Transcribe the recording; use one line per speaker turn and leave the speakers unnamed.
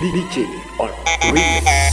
DJ on remix.